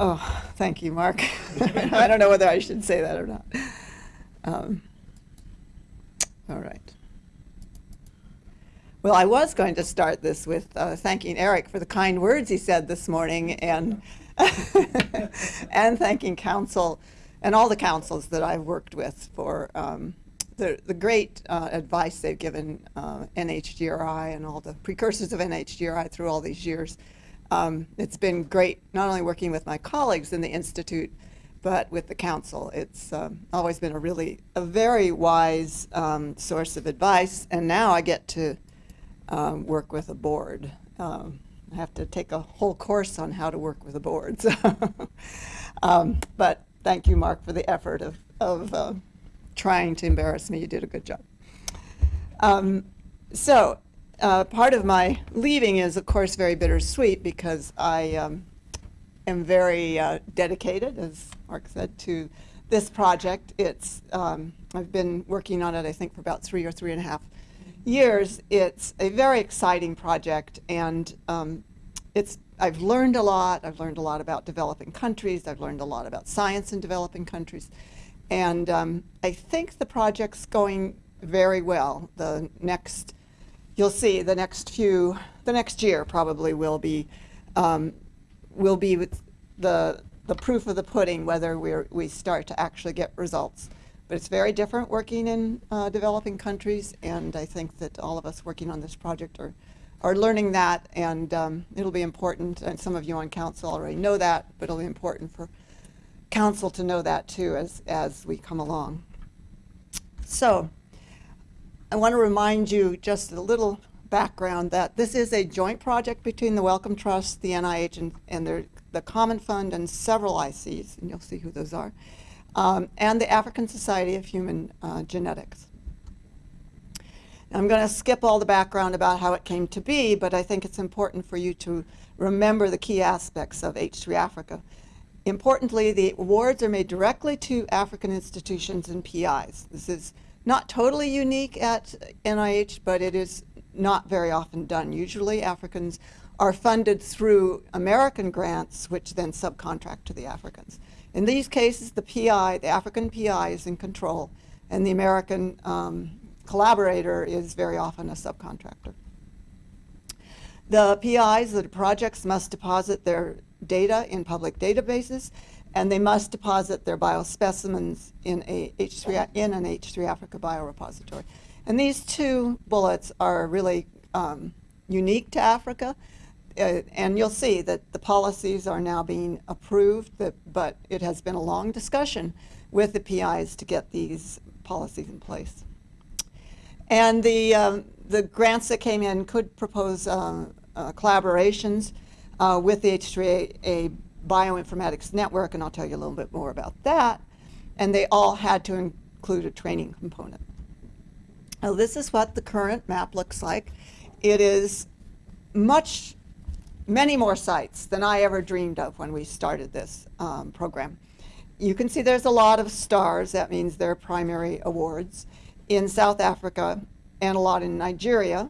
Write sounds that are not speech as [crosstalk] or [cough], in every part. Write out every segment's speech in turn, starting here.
Oh, thank you, Mark. [laughs] I don't know whether I should say that or not. Um, all right. Well, I was going to start this with uh, thanking Eric for the kind words he said this morning and, [laughs] and thanking council and all the councils that I've worked with for um, the, the great uh, advice they've given uh, NHGRI and all the precursors of NHGRI through all these years. Um, it's been great not only working with my colleagues in the Institute, but with the council. It's um, always been a really, a very wise um, source of advice, and now I get to um, work with a board. Um, I have to take a whole course on how to work with a board. So [laughs] but thank you, Mark, for the effort of, of uh, trying to embarrass me. You did a good job. So uh, part of my leaving is, of course, very bittersweet because I um, am very uh, dedicated, as Mark said, to this project. It's um, I've been working on it, I think, for about three or three and a half years. It's a very exciting project, and um, it's I've learned a lot. I've learned a lot about developing countries. I've learned a lot about science in developing countries. And um, I think the project's going very well. The next, you'll see, the next few, the next year probably will be, um, will be with the, the proof of the pudding whether we we start to actually get results. But it's very different working in uh, developing countries, and I think that all of us working on this project are, are learning that, and um, it'll be important, and some of you on council already know that, but it'll be important for council to know that too as, as we come along. So, I want to remind you just a little background that this is a joint project between the Wellcome Trust, the NIH, and, and the Common Fund, and several ICs, and you'll see who those are um, and the African Society of Human uh, Genetics. I'm going to skip all the background about how it came to be, but I think it's important for you to remember the key aspects of H3 Africa. Importantly, the awards are made directly to African institutions and PIs. This is not totally unique at NIH, but it is not very often done. Usually Africans are funded through American grants, which then subcontract to the Africans. In these cases, the PI, the African PI is in control, and the American um, collaborator is very often a subcontractor. The PIs, the projects must deposit their data in public databases, and they must deposit their biospecimens in, a H3, in an H3 Africa biorepository. And these two bullets are really um, unique to Africa uh, and you'll see that the policies are now being approved, but, but it has been a long discussion with the PIs to get these policies in place. And the, um, the grants that came in could propose uh, uh, collaborations uh, with the H3A bioinformatics network, and I'll tell you a little bit more about that. And they all had to include a training component. Now this is what the current map looks like. It is much many more sites than I ever dreamed of when we started this um, program. You can see there's a lot of stars, that means they're primary awards, in South Africa and a lot in Nigeria.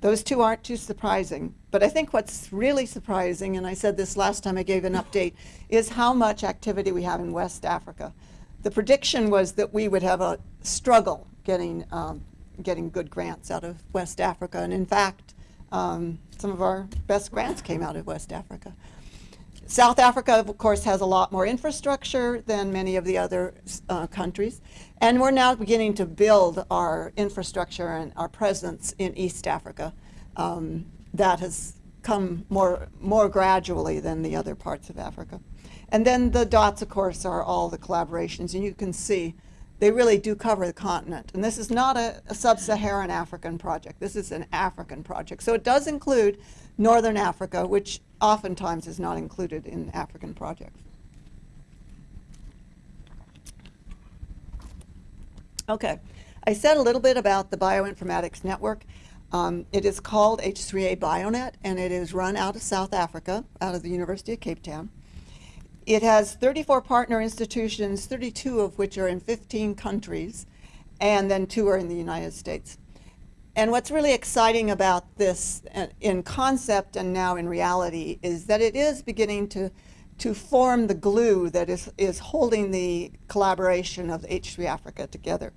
Those two aren't too surprising, but I think what's really surprising, and I said this last time I gave an update, is how much activity we have in West Africa. The prediction was that we would have a struggle getting, um, getting good grants out of West Africa, and in fact, um, some of our best grants came out of West Africa. South Africa, of course, has a lot more infrastructure than many of the other uh, countries. And we're now beginning to build our infrastructure and our presence in East Africa. Um, that has come more, more gradually than the other parts of Africa. And then the dots, of course, are all the collaborations. And you can see they really do cover the continent. And this is not a, a sub-Saharan African project. This is an African project. So it does include Northern Africa, which oftentimes is not included in African projects. Okay, I said a little bit about the Bioinformatics Network. Um, it is called H3A Bionet, and it is run out of South Africa, out of the University of Cape Town. It has 34 partner institutions, 32 of which are in 15 countries, and then two are in the United States. And what's really exciting about this uh, in concept and now in reality is that it is beginning to, to form the glue that is, is holding the collaboration of H3 Africa together.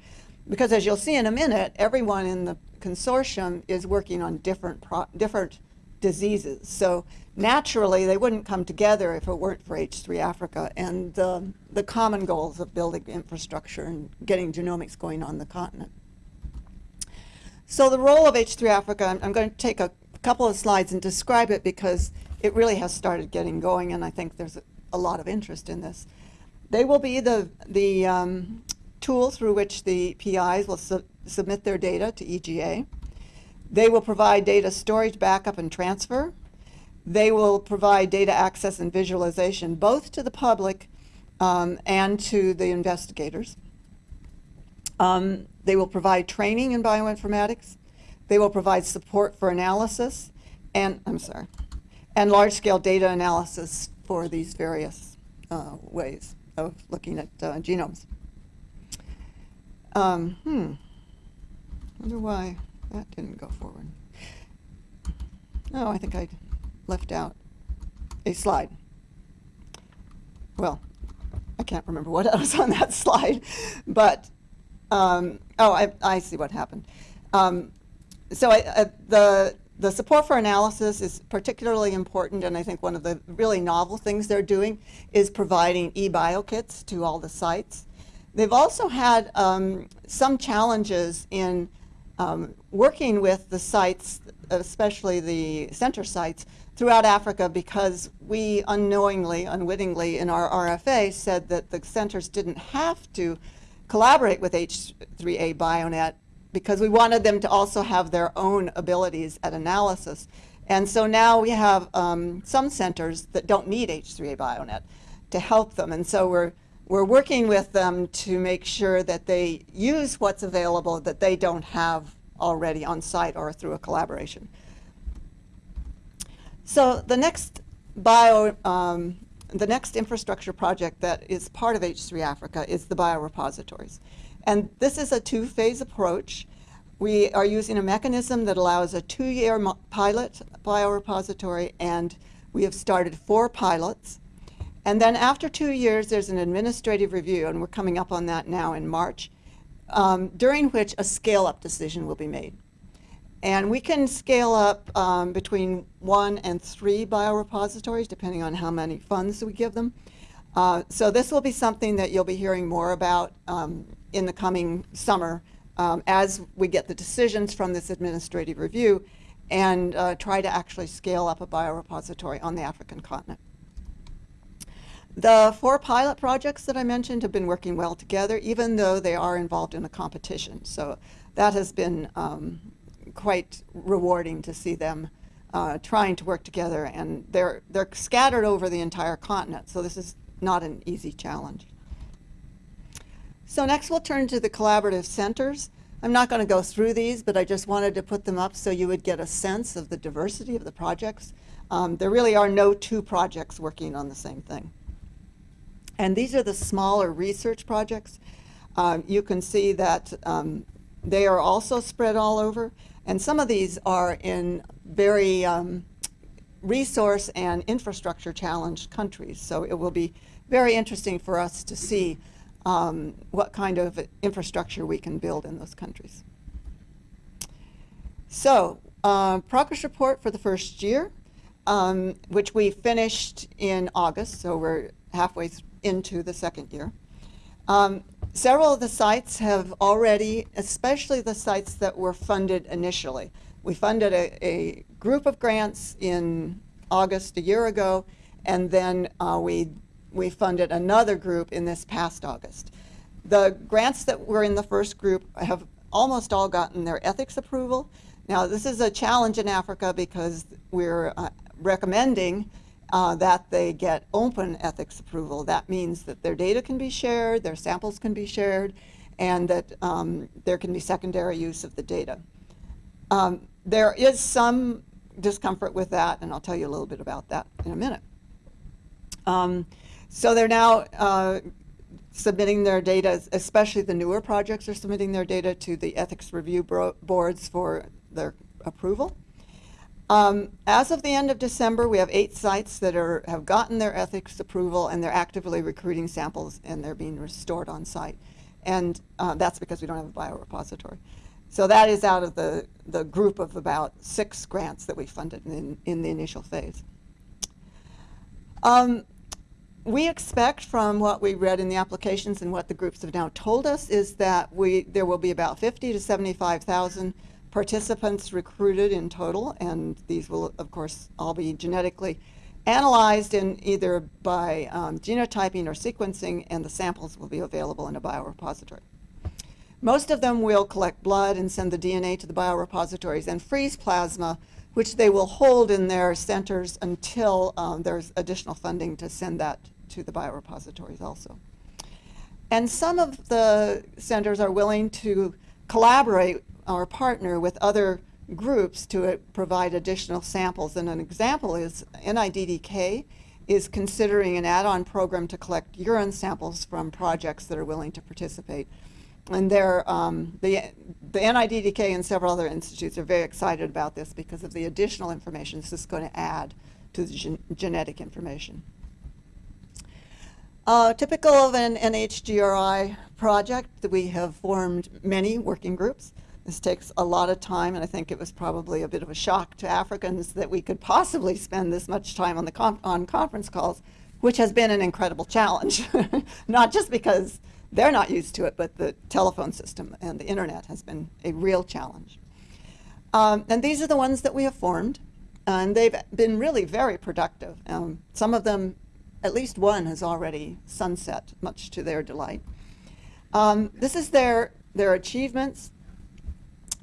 Because as you'll see in a minute, everyone in the consortium is working on different, different diseases. So naturally, they wouldn't come together if it weren't for H3 Africa and the, the common goals of building infrastructure and getting genomics going on the continent. So the role of H3 Africa, I'm, I'm going to take a couple of slides and describe it because it really has started getting going and I think there's a, a lot of interest in this. They will be the, the um, tool through which the PIs will su submit their data to EGA. They will provide data storage, backup, and transfer. They will provide data access and visualization both to the public um, and to the investigators. Um, they will provide training in bioinformatics. They will provide support for analysis and, I'm sorry, and large-scale data analysis for these various uh, ways of looking at uh, genomes. Um, hmm, wonder why that didn't go forward. Oh, I think I left out a slide. Well, I can't remember what [laughs] was on that slide, but um, oh, I, I see what happened. Um, so I, uh, the the support for analysis is particularly important, and I think one of the really novel things they're doing is providing e-bio kits to all the sites. They've also had um, some challenges in um, working with the sites, especially the center sites, throughout Africa because we unknowingly, unwittingly in our RFA said that the centers didn't have to collaborate with H3A Bionet because we wanted them to also have their own abilities at analysis. And so now we have um, some centers that don't need H3A Bionet to help them. And so we're, we're working with them to make sure that they use what's available that they don't have already on site or through a collaboration. So the next bio, um, the next infrastructure project that is part of H3 Africa is the biorepositories. And this is a two-phase approach. We are using a mechanism that allows a two-year pilot biorepository, and we have started four pilots. And then after two years, there's an administrative review, and we're coming up on that now in March, um, during which a scale-up decision will be made. And we can scale up um, between one and three biorepositories, depending on how many funds we give them. Uh, so this will be something that you'll be hearing more about um, in the coming summer um, as we get the decisions from this administrative review and uh, try to actually scale up a biorepository on the African continent. The four pilot projects that I mentioned have been working well together, even though they are involved in a competition. So that has been um, quite rewarding to see them uh, trying to work together, and they're, they're scattered over the entire continent, so this is not an easy challenge. So next we'll turn to the collaborative centers. I'm not going to go through these, but I just wanted to put them up so you would get a sense of the diversity of the projects. Um, there really are no two projects working on the same thing. And these are the smaller research projects. Um, you can see that um, they are also spread all over. And some of these are in very um, resource and infrastructure challenged countries. So it will be very interesting for us to see um, what kind of infrastructure we can build in those countries. So, uh, progress report for the first year, um, which we finished in August, so we're halfway into the second year. Um, several of the sites have already, especially the sites that were funded initially. We funded a, a group of grants in August a year ago, and then uh, we we funded another group in this past August. The grants that were in the first group have almost all gotten their ethics approval. Now, this is a challenge in Africa because we're uh, recommending uh, that they get open ethics approval. That means that their data can be shared, their samples can be shared, and that um, there can be secondary use of the data. Um, there is some discomfort with that, and I'll tell you a little bit about that in a minute. Um, so they're now uh, submitting their data, especially the newer projects are submitting their data to the ethics review boards for their approval. Um, as of the end of December, we have eight sites that are, have gotten their ethics approval and they're actively recruiting samples and they're being restored on site. And uh, that's because we don't have a biorepository. So that is out of the, the group of about six grants that we funded in, in the initial phase. Um, we expect from what we read in the applications and what the groups have now told us is that we, there will be about 50 to 75,000 participants recruited in total, and these will, of course, all be genetically analyzed in either by um, genotyping or sequencing, and the samples will be available in a biorepository. Most of them will collect blood and send the DNA to the biorepositories and freeze plasma, which they will hold in their centers until um, there's additional funding to send that to the biorepositories also. And some of the centers are willing to collaborate or partner with other groups to uh, provide additional samples. And an example is NIDDK is considering an add-on program to collect urine samples from projects that are willing to participate. And um, the, the NIDDK and several other institutes are very excited about this because of the additional information this is going to add to the gen genetic information. Uh, typical of an NHGRI project, we have formed many working groups. This takes a lot of time, and I think it was probably a bit of a shock to Africans that we could possibly spend this much time on, the on conference calls, which has been an incredible challenge. [laughs] not just because they're not used to it, but the telephone system and the internet has been a real challenge. Um, and these are the ones that we have formed, and they've been really very productive. Um, some of them, at least one, has already sunset, much to their delight. Um, this is their, their achievements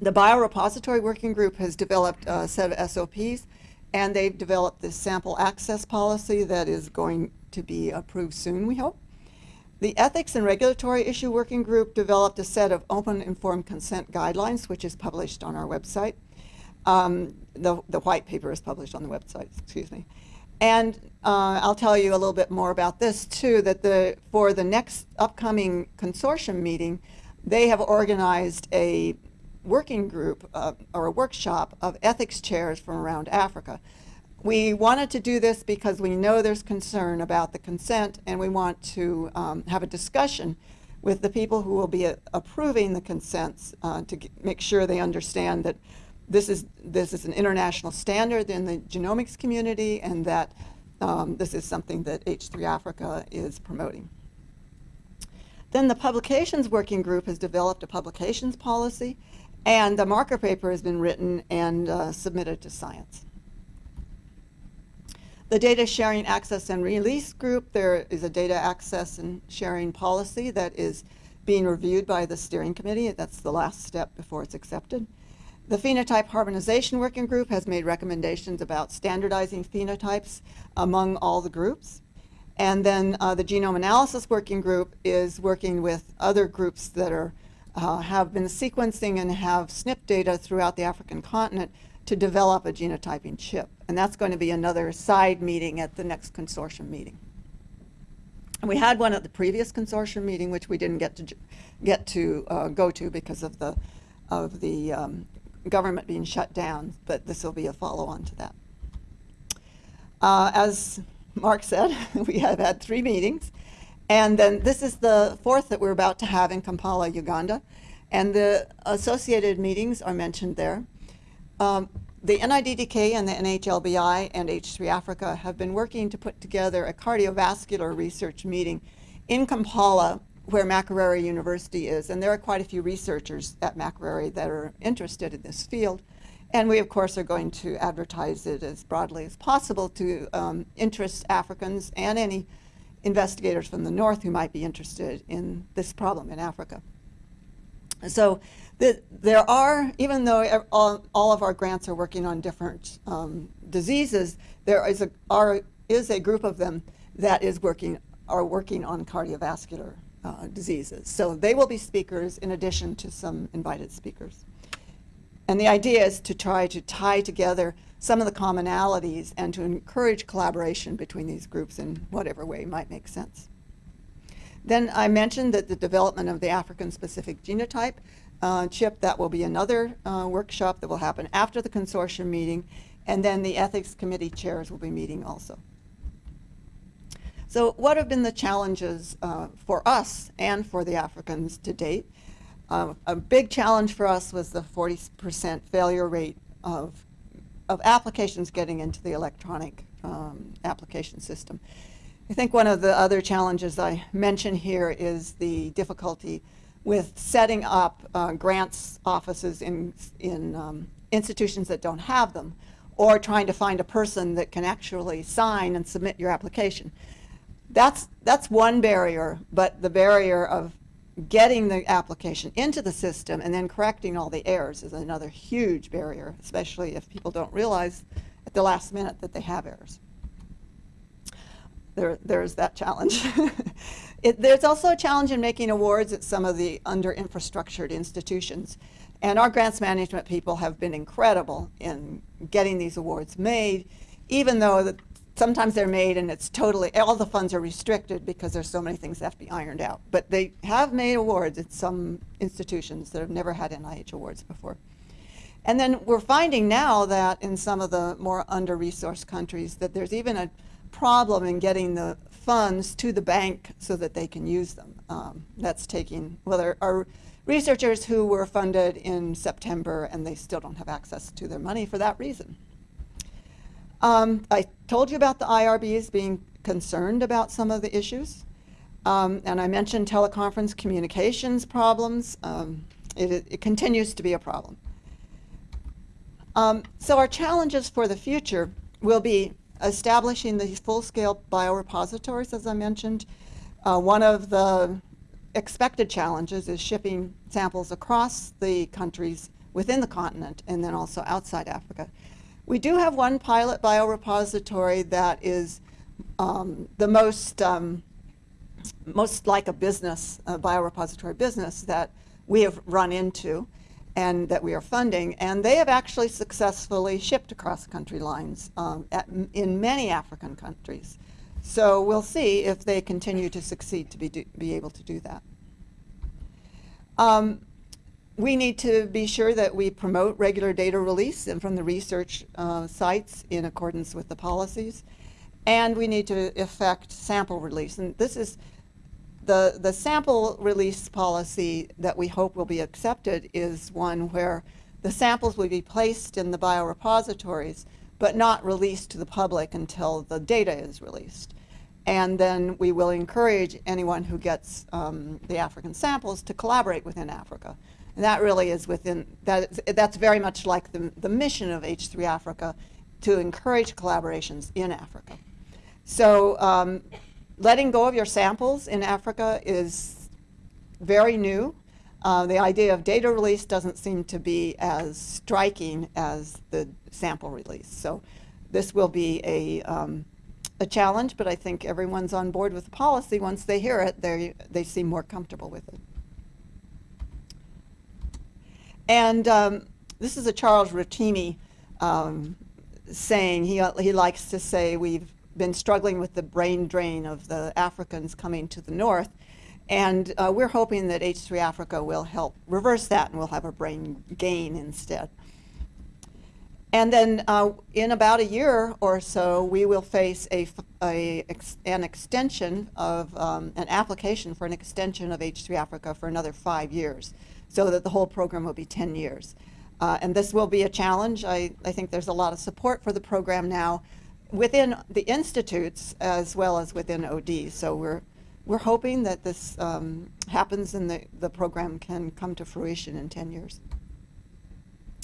the biorepository working group has developed a set of SOPs and they've developed this sample access policy that is going to be approved soon, we hope. The Ethics and Regulatory Issue Working Group developed a set of open informed consent guidelines, which is published on our website. Um, the, the white paper is published on the website, excuse me. And uh, I'll tell you a little bit more about this too, that the, for the next upcoming consortium meeting, they have organized a working group uh, or a workshop of ethics chairs from around Africa. We wanted to do this because we know there's concern about the consent and we want to um, have a discussion with the people who will be uh, approving the consents uh, to make sure they understand that this is, this is an international standard in the genomics community and that um, this is something that H3 Africa is promoting. Then the publications working group has developed a publications policy and the marker paper has been written and uh, submitted to science. The data sharing access and release group, there is a data access and sharing policy that is being reviewed by the steering committee. That's the last step before it's accepted. The phenotype harmonization working group has made recommendations about standardizing phenotypes among all the groups. And then uh, the genome analysis working group is working with other groups that are uh, have been sequencing and have SNP data throughout the African continent to develop a genotyping chip. And that's going to be another side meeting at the next consortium meeting. And we had one at the previous consortium meeting, which we didn't get to get to uh, go to because of the of the um, government being shut down. But this will be a follow-on to that. Uh, as Mark said, [laughs] we have had three meetings. And then this is the fourth that we're about to have in Kampala, Uganda. And the associated meetings are mentioned there. Um, the NIDDK and the NHLBI and H3 Africa have been working to put together a cardiovascular research meeting in Kampala where Makerere University is. And there are quite a few researchers at Makerere that are interested in this field. And we, of course, are going to advertise it as broadly as possible to um, interest Africans and any investigators from the north who might be interested in this problem in Africa. So the, there are, even though all, all, of our grants are working on different um, diseases, there is a, are, is a group of them that is working, are working on cardiovascular uh, diseases. So they will be speakers in addition to some invited speakers. And the idea is to try to tie together some of the commonalities and to encourage collaboration between these groups in whatever way might make sense. Then I mentioned that the development of the African-specific genotype uh, Chip, that will be another uh, workshop that will happen after the consortium meeting, and then the ethics committee chairs will be meeting also. So what have been the challenges uh, for us and for the Africans to date? Uh, a big challenge for us was the 40% failure rate of, of applications getting into the electronic um, application system. I think one of the other challenges I mention here is the difficulty with setting up uh, grants offices in, in um, institutions that don't have them, or trying to find a person that can actually sign and submit your application. That's, that's one barrier, but the barrier of getting the application into the system and then correcting all the errors is another huge barrier, especially if people don't realize at the last minute that they have errors. There, there's that challenge. [laughs] it, there's also a challenge in making awards at some of the under-infrastructured institutions. And our grants management people have been incredible in getting these awards made, even though that sometimes they're made and it's totally, all the funds are restricted because there's so many things that have to be ironed out. But they have made awards at some institutions that have never had NIH awards before. And then we're finding now that in some of the more under-resourced countries that there's even a problem in getting the funds to the bank so that they can use them. Um, that's taking, well, there are researchers who were funded in September and they still don't have access to their money for that reason. Um, I told you about the IRBs being concerned about some of the issues. Um, and I mentioned teleconference communications problems. Um, it, it, continues to be a problem. Um, so our challenges for the future will be establishing these full-scale biorepositories, as I mentioned. Uh, one of the expected challenges is shipping samples across the countries within the continent and then also outside Africa. We do have one pilot biorepository that is um, the most, um, most like a business, a biorepository business that we have run into and that we are funding. And they have actually successfully shipped across country lines um, at, in many African countries. So we'll see if they continue to succeed to be, do, be able to do that. Um, we need to be sure that we promote regular data release and from the research uh, sites in accordance with the policies. And we need to effect sample release. And this is the, the sample release policy that we hope will be accepted is one where the samples will be placed in the biorepositories, but not released to the public until the data is released. And then we will encourage anyone who gets um, the African samples to collaborate within Africa. And that really is within, that is, that's very much like the, the mission of H3 Africa to encourage collaborations in Africa. So um, letting go of your samples in Africa is very new. Uh, the idea of data release doesn't seem to be as striking as the sample release. So this will be a, um, a challenge, but I think everyone's on board with the policy. Once they hear it, they, they seem more comfortable with it. And um, this is a Charles Rotimi um, saying. He, he likes to say we've been struggling with the brain drain of the Africans coming to the north. And uh, we're hoping that H3 Africa will help reverse that and we'll have a brain gain instead. And then uh, in about a year or so, we will face a, a an extension of um, an application for an extension of H3 Africa for another five years so that the whole program will be 10 years. Uh, and this will be a challenge. I, I think there's a lot of support for the program now within the institutes as well as within OD. So we're, we're hoping that this um, happens and the, the program can come to fruition in 10 years.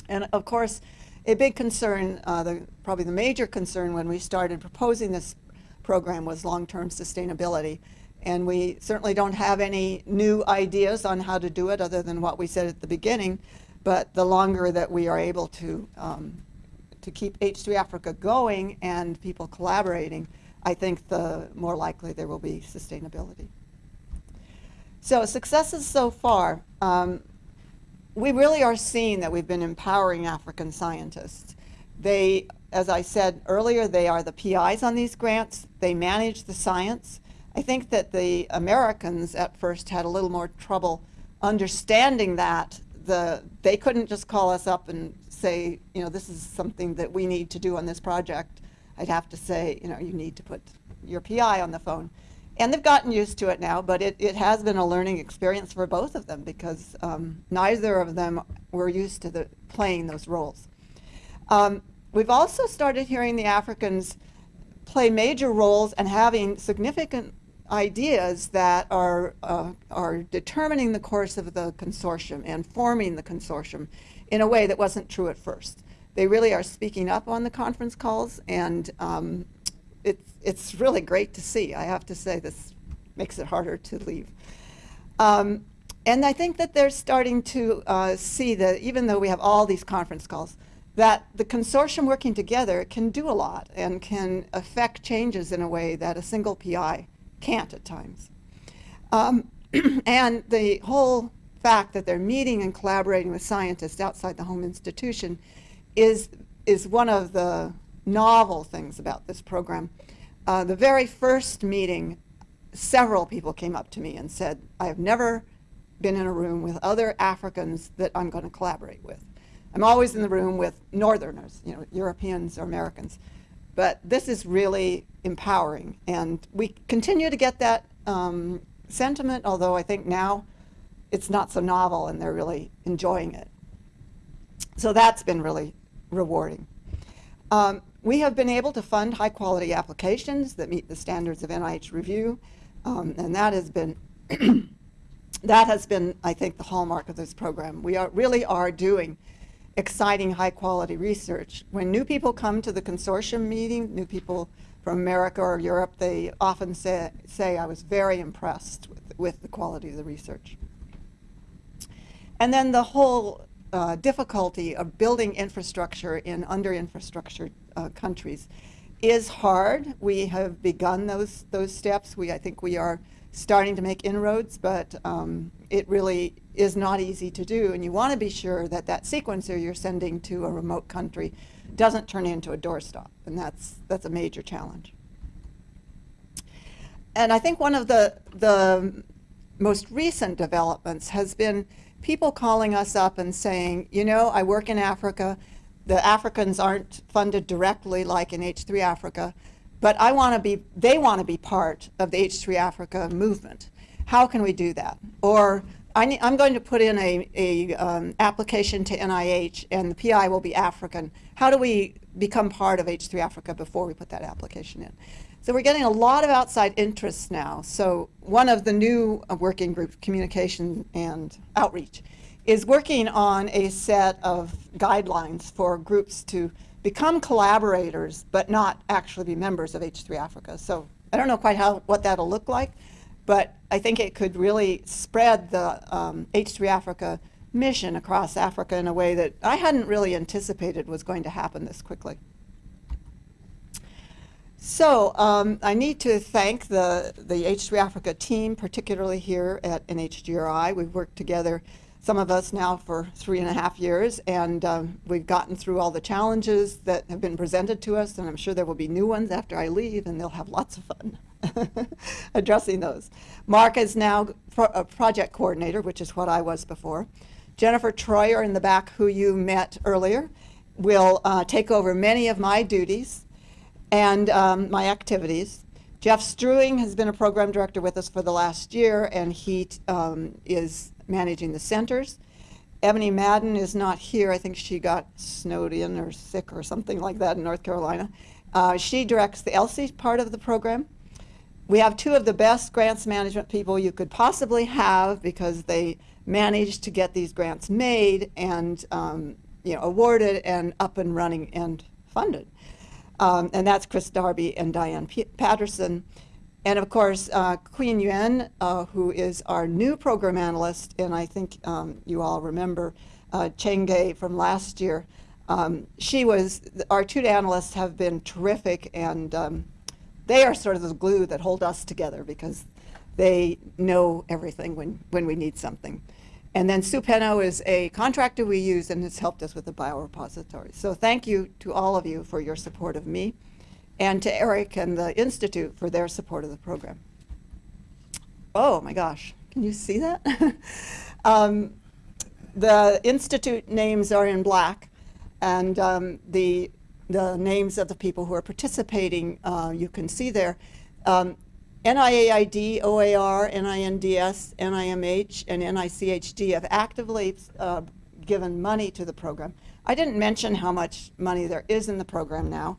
And of course, a big concern, uh, the, probably the major concern when we started proposing this program was long-term sustainability. And we certainly don't have any new ideas on how to do it other than what we said at the beginning. But the longer that we are able to, um, to keep H3 Africa going and people collaborating, I think the more likely there will be sustainability. So successes so far. Um, we really are seeing that we've been empowering African scientists. They, as I said earlier, they are the PIs on these grants. They manage the science. I think that the Americans at first had a little more trouble understanding that the, they couldn't just call us up and say, you know, this is something that we need to do on this project. I'd have to say, you know, you need to put your PI on the phone. And they've gotten used to it now, but it, it has been a learning experience for both of them because um, neither of them were used to the, playing those roles. Um, we've also started hearing the Africans play major roles and having significant ideas that are, uh, are determining the course of the consortium and forming the consortium in a way that wasn't true at first. They really are speaking up on the conference calls and um, it's, it's really great to see. I have to say this makes it harder to leave. Um, and I think that they're starting to uh, see that even though we have all these conference calls, that the consortium working together can do a lot and can affect changes in a way that a single PI can't at times. Um, [clears throat] and the whole fact that they're meeting and collaborating with scientists outside the home institution is, is one of the novel things about this program. Uh, the very first meeting, several people came up to me and said, I have never been in a room with other Africans that I'm going to collaborate with. I'm always in the room with Northerners, you know, Europeans or Americans. But this is really empowering. And we continue to get that um, sentiment, although I think now it's not so novel and they're really enjoying it. So that's been really rewarding. Um, we have been able to fund high quality applications that meet the standards of NIH review, um, and that has been [clears throat] that has been, I think, the hallmark of this program. We are, really are doing exciting high quality research. When new people come to the consortium meeting, new people from America or Europe, they often say, say I was very impressed with, with the quality of the research. And then the whole uh, difficulty of building infrastructure in under-infrastructured uh, countries is hard. We have begun those those steps. We I think we are starting to make inroads, but um, it really is not easy to do. And you want to be sure that that sequencer you're sending to a remote country doesn't turn into a doorstop, and that's that's a major challenge. And I think one of the the most recent developments has been people calling us up and saying, you know, I work in Africa. The Africans aren't funded directly like in H3 Africa, but I want to be, they want to be part of the H3 Africa movement. How can we do that? Or I am going to put in a, a um, application to NIH and the PI will be African. How do we become part of H3 Africa before we put that application in? So we're getting a lot of outside interests now. So one of the new uh, working groups, communication and outreach, is working on a set of guidelines for groups to become collaborators but not actually be members of H3 Africa. So I don't know quite how what that'll look like, but I think it could really spread the um, H3 Africa mission across Africa in a way that I hadn't really anticipated was going to happen this quickly. So um, I need to thank the, the H3 Africa team, particularly here at NHGRI. We've worked together, some of us now for three and a half years, and um, we've gotten through all the challenges that have been presented to us, and I'm sure there will be new ones after I leave, and they'll have lots of fun [laughs] addressing those. Mark is now a project coordinator, which is what I was before. Jennifer Troyer in the back, who you met earlier, will uh, take over many of my duties and um, my activities. Jeff Struewing has been a program director with us for the last year, and he um, is managing the centers. Ebony Madden is not here. I think she got snowed in or sick or something like that in North Carolina. Uh, she directs the ELSI part of the program. We have two of the best grants management people you could possibly have because they managed to get these grants made and um, you know, awarded and up and running and funded. Um, and that's Chris Darby and Diane P Patterson. And of course, uh, Queen Yuan, uh, who is our new program analyst, and I think um, you all remember uh, Chenge from last year. Um, she was, our two analysts have been terrific, and um, they are sort of the glue that hold us together because they know everything when, when we need something. And then Sue Penno is a contractor we use and has helped us with the biorepository. So thank you to all of you for your support of me and to Eric and the Institute for their support of the program. Oh my gosh, can you see that? [laughs] um, the institute names are in black, and um, the the names of the people who are participating uh, you can see there. Um, NIAID, OAR, NINDS, NIMH, and NICHD have actively uh, given money to the program. I didn't mention how much money there is in the program now.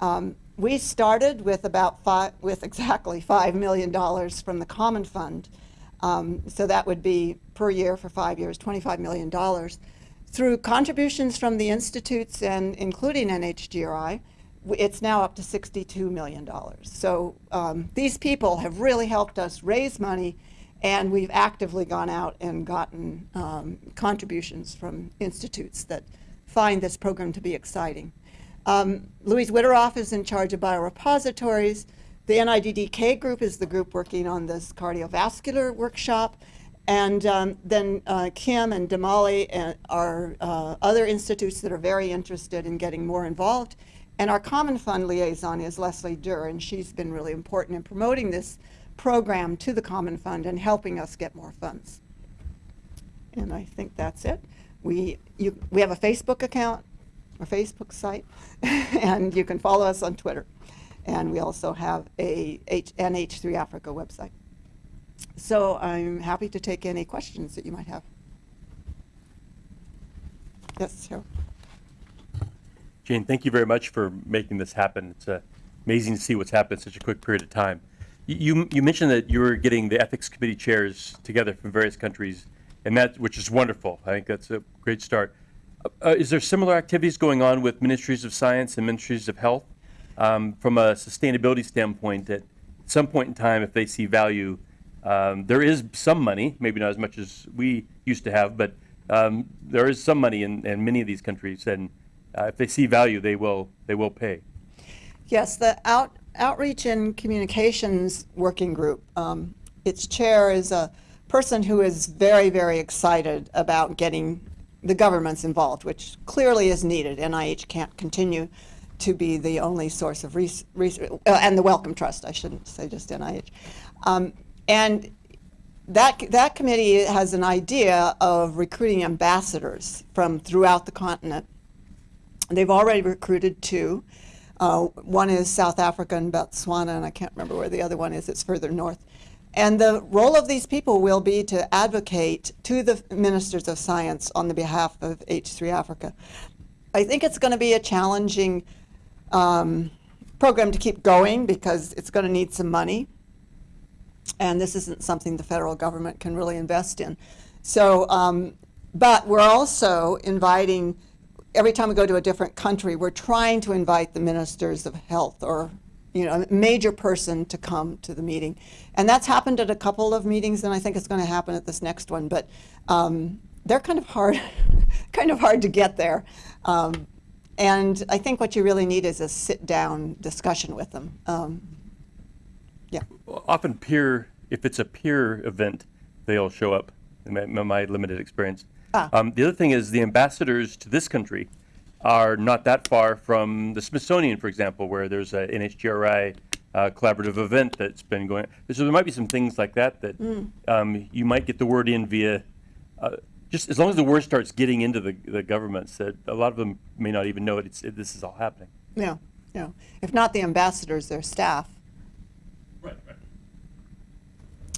Um, we started with about five, with exactly $5 million from the Common Fund. Um, so that would be per year for five years, $25 million. Through contributions from the institutes and including NHGRI, it's now up to $62 million. So um, these people have really helped us raise money and we've actively gone out and gotten um, contributions from institutes that find this program to be exciting. Um, Louise Wideroff is in charge of biorepositories. The NIDDK group is the group working on this cardiovascular workshop. And um, then uh, Kim and Damali and are uh, other institutes that are very interested in getting more involved. And our Common Fund liaison is Leslie Derr, and she's been really important in promoting this program to the Common Fund and helping us get more funds. And I think that's it. We, you, we have a Facebook account, a Facebook site, [laughs] and you can follow us on Twitter. And we also have a H, an H3 Africa website. So I'm happy to take any questions that you might have. Yes, Cheryl. Jane, thank you very much for making this happen. It's uh, amazing to see what's happened in such a quick period of time. You, you mentioned that you were getting the ethics committee chairs together from various countries, and that which is wonderful. I think that's a great start. Uh, is there similar activities going on with ministries of science and ministries of health um, from a sustainability standpoint? That At some point in time, if they see value, um, there is some money, maybe not as much as we used to have, but um, there is some money in, in many of these countries, and uh, if they see value, they will they will pay. Yes, the out, Outreach and Communications Working Group, um, its chair is a person who is very, very excited about getting the governments involved, which clearly is needed. NIH can't continue to be the only source of research, uh, and the Wellcome Trust, I shouldn't say just NIH. Um, and that, that committee has an idea of recruiting ambassadors from throughout the continent. They've already recruited two. Uh, one is South Africa and Botswana, and I can't remember where the other one is. It's further north. And the role of these people will be to advocate to the ministers of science on the behalf of H3 Africa. I think it's going to be a challenging um, program to keep going because it's going to need some money. And this isn't something the federal government can really invest in. So, um, but we're also inviting every time we go to a different country, we're trying to invite the ministers of health or you know, a major person to come to the meeting. And that's happened at a couple of meetings, and I think it's going to happen at this next one. But um, they're kind of hard, [laughs] kind of hard to get there. Um, and I think what you really need is a sit-down discussion with them. Often peer, if it's a peer event, they'll show up, in my, my limited experience. Ah. Um, the other thing is the ambassadors to this country are not that far from the Smithsonian, for example, where there's an NHGRI uh, collaborative event that's been going. So there might be some things like that that Mm. um, you might get the word in via. Uh, just as long as the word starts getting into the, the governments, that a lot of them may not even know it, it's, it, this is all happening. Yeah, yeah. If not the ambassadors, their staff. Right, right.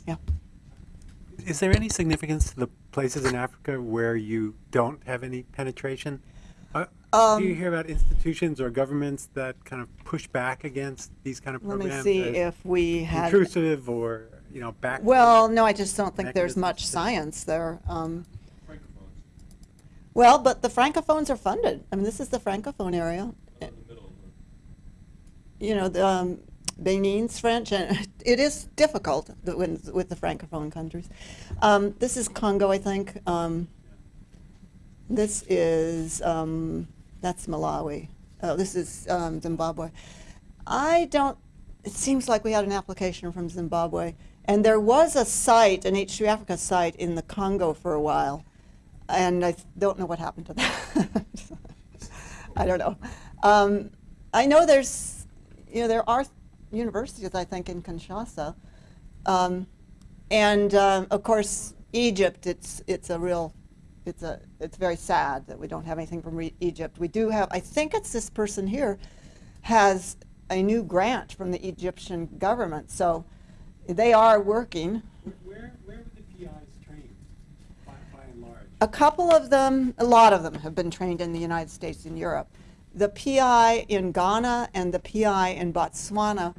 Yeah. Is there any significance to the places in Africa where you don't have any penetration? Uh, Um, do you hear about institutions or governments that kind of push back against these kind of programs? Let me programs? see if we had. intrusive or you know back. Well, no, I just don't think there's much science there. Um, well, but the francophones are funded. I mean, this is the francophone area. You know, the, um, Benin's French, and [laughs] it is difficult with the francophone countries. Um, this is Congo, I think. Um, this is um, that's Malawi. Oh, this is um, Zimbabwe. I don't. It seems like we had an application from Zimbabwe, and there was a site, an H3 Africa site in the Congo for a while, and I don't know what happened to that. [laughs] I don't know. Um, I know there's, you know, there are universities, I think, in Kinshasa, um, and um, of course, Egypt. It's it's a real it's a, it's very sad that we don't have anything from Re- Egypt. We do have, I think it's this person here, has a new grant from the Egyptian government, so they are working. Where, where were the PIs trained, by, by and large? A couple of them, a lot of them have been trained in the United States and Europe. The PI in Ghana and the PI in Botswana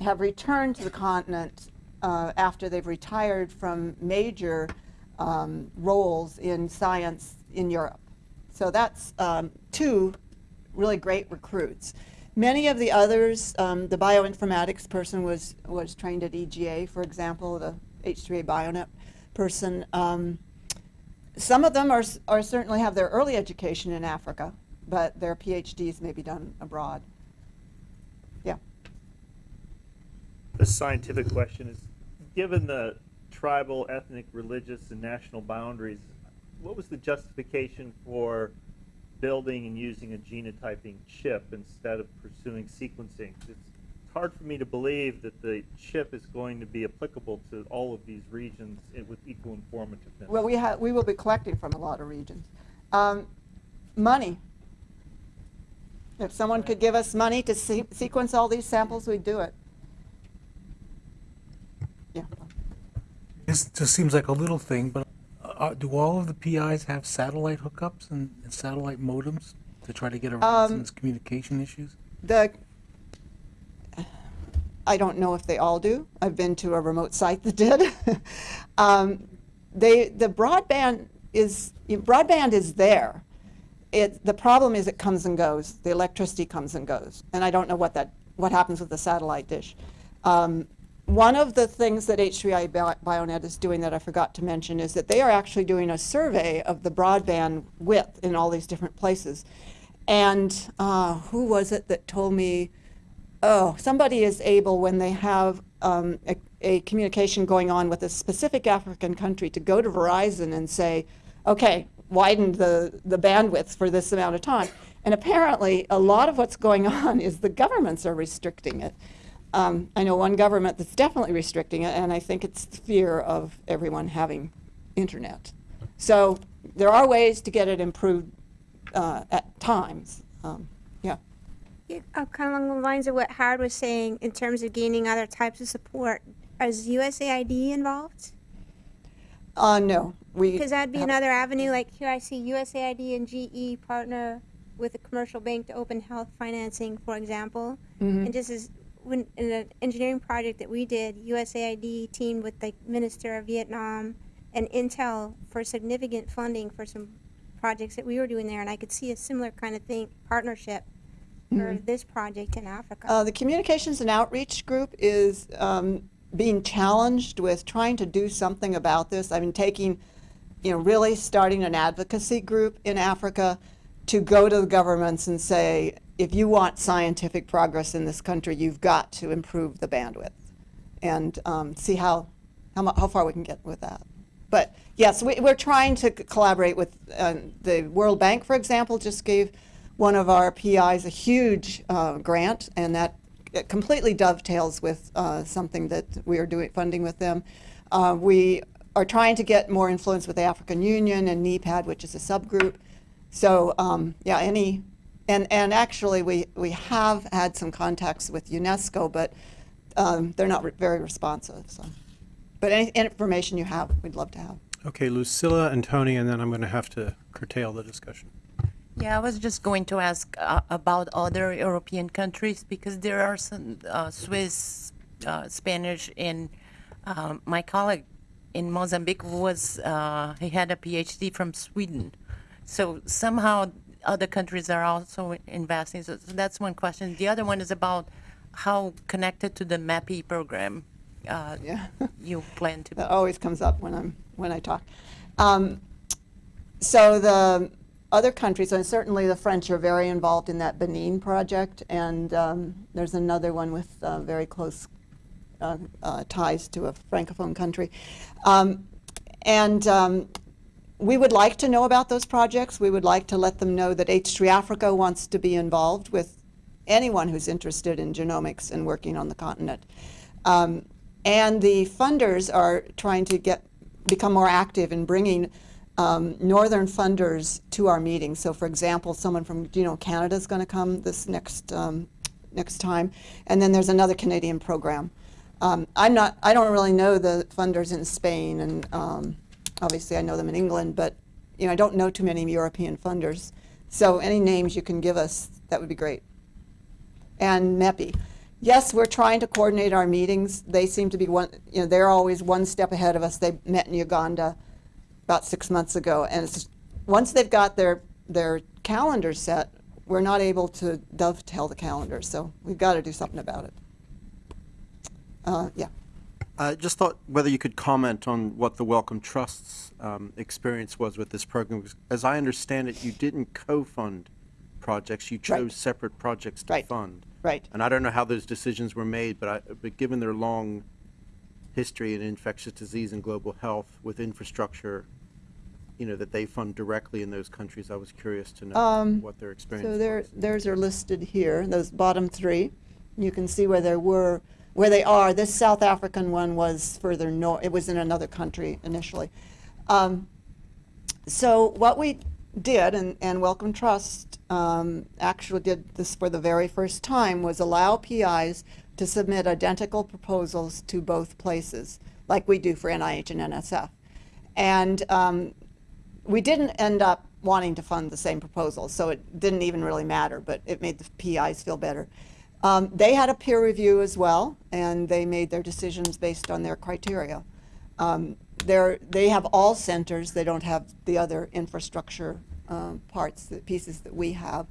have returned to the continent uh, after they've retired from major um, roles in science in Europe. So that's um, two really great recruits. Many of the others, um, the bioinformatics person was, was trained at EGA, for example, the H3A BioNet person. Um, some of them are, are certainly have their early education in Africa, but their PhDs may be done abroad. Yeah. The scientific question is, given the tribal, ethnic, religious, and national boundaries, what was the justification for building and using a genotyping chip instead of pursuing sequencing? It's hard for me to believe that the chip is going to be applicable to all of these regions with equal informativeness. Well, we have, we will be collecting from a lot of regions. Um, money. If someone could give us money to se- sequence all these samples, we'd do it. Yeah. This just seems like a little thing, but uh, do all of the PIs have satellite hookups and, and satellite modems to try to get around Um, some of these communication issues? The, I don't know if they all do. I've been to a remote site that did. [laughs] um, they, the broadband is, broadband is there. It, the problem is it comes and goes. The electricity comes and goes. And I don't know what that, what happens with the satellite dish. Um, one of the things that H3A Bi- Bionet is doing that I forgot to mention is that they are actually doing a survey of the broadband width in all these different places. And uh, who was it that told me, oh, somebody is able when they have um, a, a communication going on with a specific African country to go to Verizon and say, okay, widen the, the bandwidth for this amount of time. And apparently, a lot of what's going on is the governments are restricting it. Um, I know one government that's definitely restricting it, and I think it's the fear of everyone having internet. So there are ways to get it improved uh, at times. Um, yeah. Yeah, uh, kind of along the lines of what Howard was saying in terms of gaining other types of support. Is USAID involved? Uh, no, we. Because that'd be another avenue. Like here, I see USAID and GE partner with a commercial bank to open health financing, for example. Mhm. And just as when in an engineering project that we did, USAID teamed with the Minister of Vietnam and Intel for significant funding for some projects that we were doing there, and I could see a similar kind of thing partnership for this project in Africa. Uh, the communications and outreach group is um, being challenged with trying to do something about this. I mean, taking, you know, really starting an advocacy group in Africa to go to the governments and say, if you want scientific progress in this country, you've got to improve the bandwidth, and um, see how how, how far we can get with that. But yes, we, we're trying to collaborate with uh, the World Bank, for example, just gave one of our PIs a huge uh, grant, and that completely dovetails with uh, something that we are doing funding with them. Uh, we are trying to get more influence with the African Union and NEPAD, which is a subgroup. So um, yeah, any and and actually we we have had some contacts with UNESCO, but um, they're not re- very responsive. So, but any information you have, we'd love to have. Okay, Lucilla and Tony, and then I'm going to have to curtail the discussion. Yeah, I was just going to ask uh, about other European countries because there are some uh, Swiss, uh, Spanish, and um, my colleague in Mozambique was uh, he had a PhD from Sweden, so somehow other countries are also investing. So, so that's one question. The other one is about how connected to the MEPI program uh, Yeah. [laughs] you plan to be. That always comes up when I'm when I talk. Um, so the other countries, and certainly the French, are very involved in that Benin project, and um, there's another one with uh, very close ties to a francophone country. Um, and um, we would like to know about those projects. We would like to let them know that H3 Africa wants to be involved with anyone who's interested in genomics and working on the continent. Um, and the funders are trying to get become more active in bringing um, northern funders to our meetings. So for example, someone from Genome Canada is going to come this next, um, next time. And then there's another Canadian program. Um, I'm not, I don't really know the funders in Spain and um, obviously I know them in England, but you know, I don't know too many European funders. So any names you can give us, that would be great. And MEPI. Yes, we're trying to coordinate our meetings. They seem to be one, you know, they're always one step ahead of us. They met in Uganda about six months ago. And it's, once they've got their, their calendar set, we're not able to dovetail the calendar. So we've got to do something about it. Uh, yeah. I just thought whether you could comment on what the Wellcome Trust's um, experience was with this program. As I understand it, you didn't co-fund projects, you Right. chose separate projects to Right. fund. Right. And I don't know how those decisions were made, but I, but given their long history in infectious disease and global health with infrastructure, you know, that they fund directly in those countries, I was curious to know Um, what their experience So there, was. theirs are listed here, those bottom three. You can see where they were, where they are. This South African one was further north, it was in another country initially. Um, so what we did, and, and Wellcome Trust um, actually did this for the very first time, was allow PIs to submit identical proposals to both places, like we do for NIH and NSF. And um, we didn't end up wanting to fund the same proposal, so it didn't even really matter, but it made the PIs feel better. Um, they had a peer review as well, and they made their decisions based on their criteria. Um, they're, have all centers, they don't have the other infrastructure um, parts, the pieces that we have.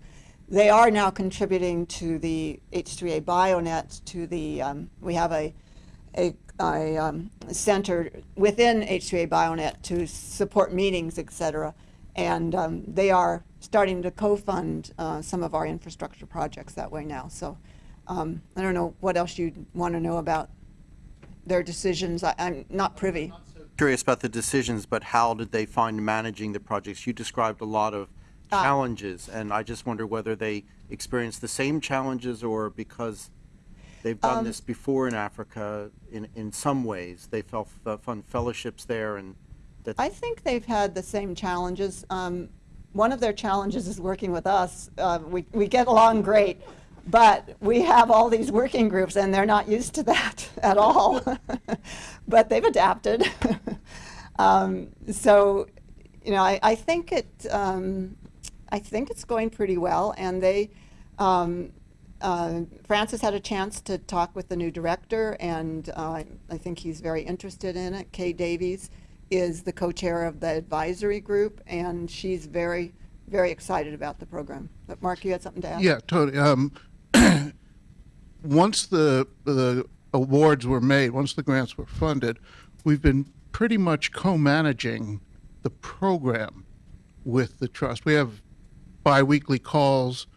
They are now contributing to the H3A BioNet, to the, um, we have a, a, a um, center within H3A BioNet to support meetings, et cetera. And um, they are starting to co-fund uh, some of our infrastructure projects that way now. So um, I don't know what else you'd want to know about their decisions. I, I'm not privy. Curious about the decisions, but how did they find managing the projects? You described a lot of Ah. challenges, and I just wonder whether they experienced the same challenges or because they've done Um, this before in Africa, in, in some ways, they felt, fund fellowships there and that. I think they've had the same challenges. Um, one of their challenges is working with us. Uh, we, we get along great, but we have all these working groups and they're not used to that [laughs] at all. [laughs] but they've adapted. [laughs] um, so, you know, I, I think it, um, I think it's going pretty well and they, um, uh, Francis had a chance to talk with the new director, and uh, I think he's very interested in it. Kay Davies is the co-chair of the advisory group, and she's very, very excited about the program. But Mark, you had something to add? Yeah, totally. Um, [clears throat] once the the awards were made, once the grants were funded, we've been pretty much co-managing the program with the trust. We have biweekly calls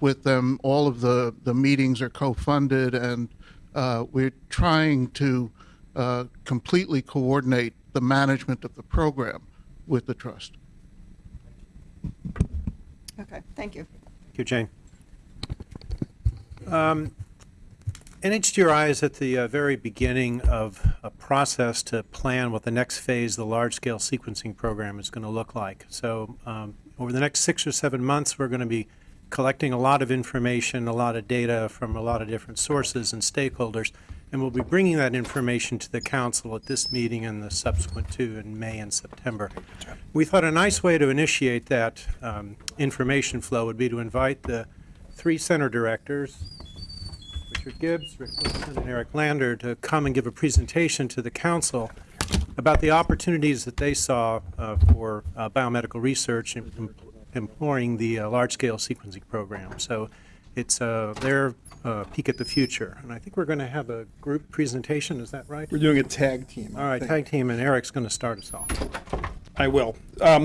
with them. All of the the meetings are co-funded, and uh, we're trying to uh, completely coordinate the management of the program with the trust. Okay, thank you. Thank you, Jane. Um, NHGRI is at the uh, very beginning of a process to plan what the next phase of the large-scale sequencing program is going to look like. So um, over the next six or seven months, we're going to be collecting a lot of information, a lot of data from a lot of different sources and stakeholders, and we'll be bringing that information to the council at this meeting and the subsequent two in May and September. We thought a nice way to initiate that um, information flow would be to invite the three center directors, Richard Gibbs, Rick Wilson, and Eric Lander, to come and give a presentation to the council about the opportunities that they saw uh, for uh, biomedical research in em- employing the uh, large-scale sequencing program. So it's uh, their uh, peek at the future. And I think we're going to have a group presentation, is that right? We're doing a tag team. All right, tag team, and Eric's going to start us off. I will. Um,